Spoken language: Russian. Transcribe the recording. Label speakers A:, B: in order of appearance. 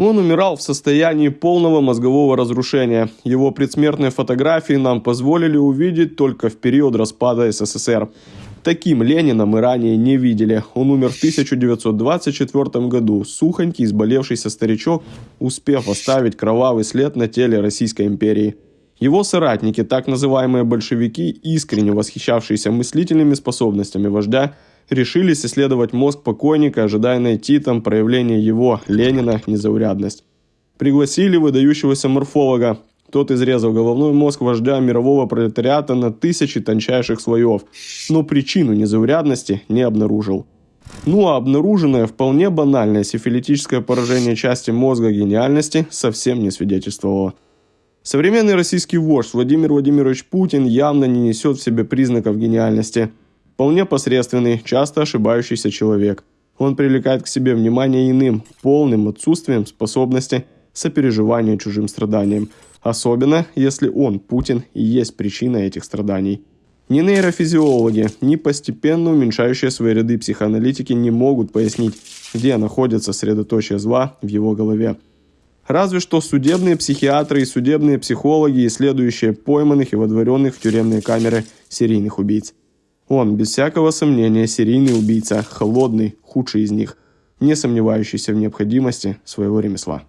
A: Он умирал в состоянии полного мозгового разрушения. Его предсмертные фотографии нам позволили увидеть только в период распада СССР. Таким Ленина мы ранее не видели. Он умер в 1924 году, сухонький, изболевшийся старичок, успев оставить кровавый след на теле Российской империи. Его соратники, так называемые большевики, искренне восхищавшиеся мыслительными способностями вождя, решились исследовать мозг покойника, ожидая найти там проявление его, Ленина, незаурядность. Пригласили выдающегося морфолога. Тот изрезал головной мозг вождя мирового пролетариата на тысячи тончайших слоев, но причину незаурядности не обнаружил. Ну а обнаруженное вполне банальное сифилитическое поражение части мозга гениальности совсем не свидетельствовало. Современный российский вождь Владимир Владимирович Путин явно не несет в себе признаков гениальности – Вполне посредственный, часто ошибающийся человек. Он привлекает к себе внимание иным, полным отсутствием способности сопереживания чужим страданиям, особенно если он, Путин, и есть причина этих страданий. Ни нейрофизиологи, ни постепенно уменьшающие свои ряды психоаналитики не могут пояснить, где находится средоточие зла в его голове. Разве что судебные психиатры и судебные психологи, исследующие пойманных и водворенных в тюремные камеры серийных убийц. Он, без всякого сомнения, серийный убийца, холодный, худший из них, не сомневающийся в необходимости своего ремесла.